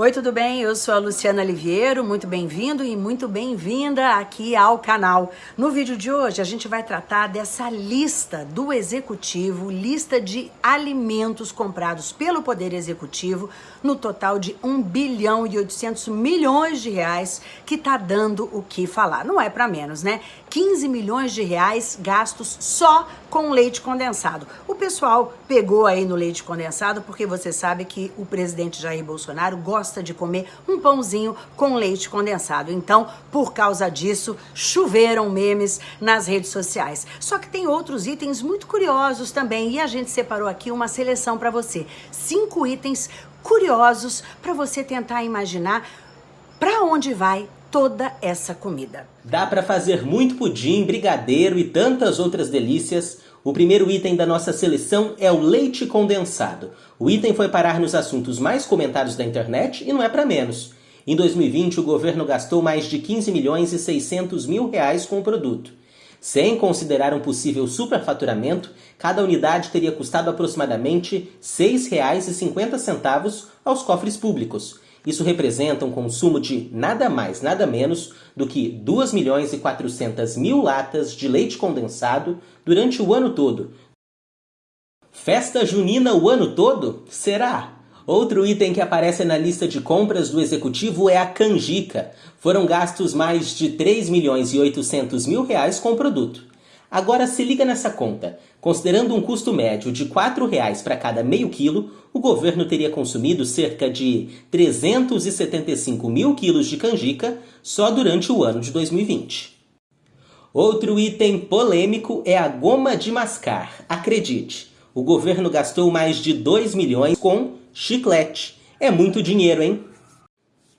Oi, tudo bem? Eu sou a Luciana Liviero, muito bem-vindo e muito bem-vinda aqui ao canal. No vídeo de hoje a gente vai tratar dessa lista do Executivo, lista de alimentos comprados pelo Poder Executivo, no total de 1 bilhão e 800 milhões de reais, que tá dando o que falar. Não é para menos, né? 15 milhões de reais gastos só com leite condensado. O pessoal pegou aí no leite condensado porque você sabe que o presidente Jair Bolsonaro gosta gosta de comer um pãozinho com leite condensado. Então, por causa disso, choveram memes nas redes sociais. Só que tem outros itens muito curiosos também e a gente separou aqui uma seleção para você. Cinco itens curiosos para você tentar imaginar para onde vai toda essa comida. Dá para fazer muito pudim, brigadeiro e tantas outras delícias o primeiro item da nossa seleção é o leite condensado. O item foi parar nos assuntos mais comentados da internet e não é para menos. Em 2020, o governo gastou mais de 15 milhões e 600 mil reais com o produto. Sem considerar um possível superfaturamento, cada unidade teria custado aproximadamente R$ 6,50 aos cofres públicos. Isso representa um consumo de nada mais, nada menos do que 2 milhões e 400 mil latas de leite condensado durante o ano todo. Festa junina o ano todo? Será? Outro item que aparece na lista de compras do executivo é a canjica. Foram gastos mais de 3 milhões e 800 mil reais com o produto. Agora se liga nessa conta. Considerando um custo médio de R$ 4,00 para cada meio quilo, o governo teria consumido cerca de 375 mil quilos de canjica só durante o ano de 2020. Outro item polêmico é a goma de mascar. Acredite, o governo gastou mais de 2 milhões com chiclete. É muito dinheiro, hein?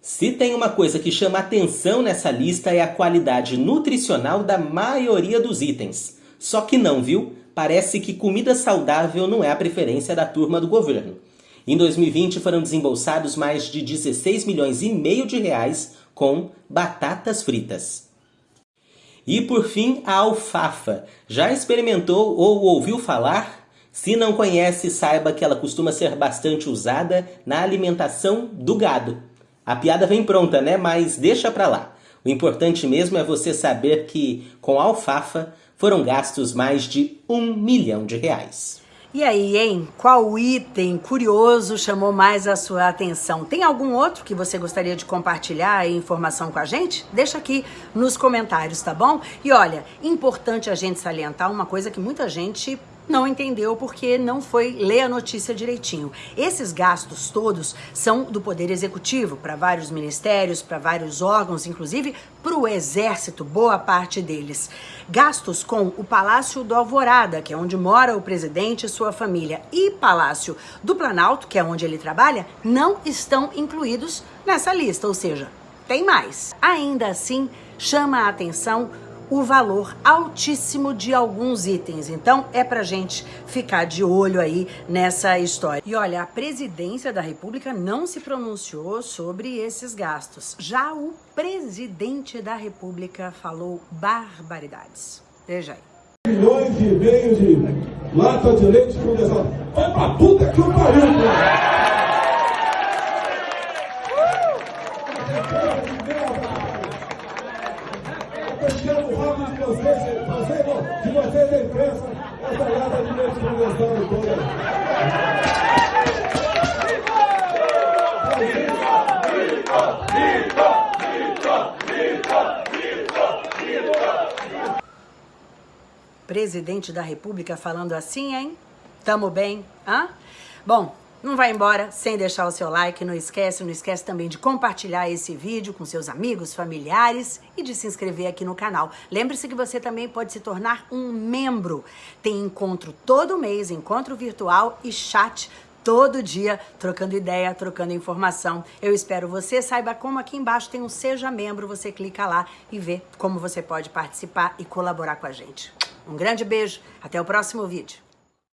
Se tem uma coisa que chama atenção nessa lista é a qualidade nutricional da maioria dos itens. Só que não, viu? Parece que comida saudável não é a preferência da turma do governo. Em 2020 foram desembolsados mais de 16 milhões e meio de reais com batatas fritas. E por fim, a alfafa. Já experimentou ou ouviu falar? Se não conhece, saiba que ela costuma ser bastante usada na alimentação do gado. A piada vem pronta, né? Mas deixa pra lá. O importante mesmo é você saber que, com a alfafa, foram gastos mais de um milhão de reais. E aí, hein? Qual item curioso chamou mais a sua atenção? Tem algum outro que você gostaria de compartilhar e informação com a gente? Deixa aqui nos comentários, tá bom? E olha, importante a gente salientar uma coisa que muita gente não entendeu porque não foi ler a notícia direitinho. Esses gastos todos são do Poder Executivo, para vários ministérios, para vários órgãos, inclusive para o Exército, boa parte deles. Gastos com o Palácio do Alvorada, que é onde mora o presidente e sua família, e Palácio do Planalto, que é onde ele trabalha, não estão incluídos nessa lista, ou seja, tem mais. Ainda assim, chama a atenção o valor altíssimo de alguns itens. Então é pra gente ficar de olho aí nessa história. E olha, a presidência da República não se pronunciou sobre esses gastos. Já o presidente da República falou barbaridades. Veja aí. Milhões e meio de lata de leite condensado. Vai pra puta que o pariu, cara! De vocês, fazendo de vocês da imprensa, essa lata de leite condensado toda. Presidente da República falando assim, hein? Tamo bem? Hã? Bom, não vai embora sem deixar o seu like, não esquece, não esquece também de compartilhar esse vídeo com seus amigos, familiares e de se inscrever aqui no canal. Lembre-se que você também pode se tornar um membro. Tem encontro todo mês, encontro virtual e chat todo dia, trocando ideia, trocando informação. Eu espero você. Saiba como aqui embaixo tem um Seja Membro. Você clica lá e vê como você pode participar e colaborar com a gente. Um grande beijo. Até o próximo vídeo.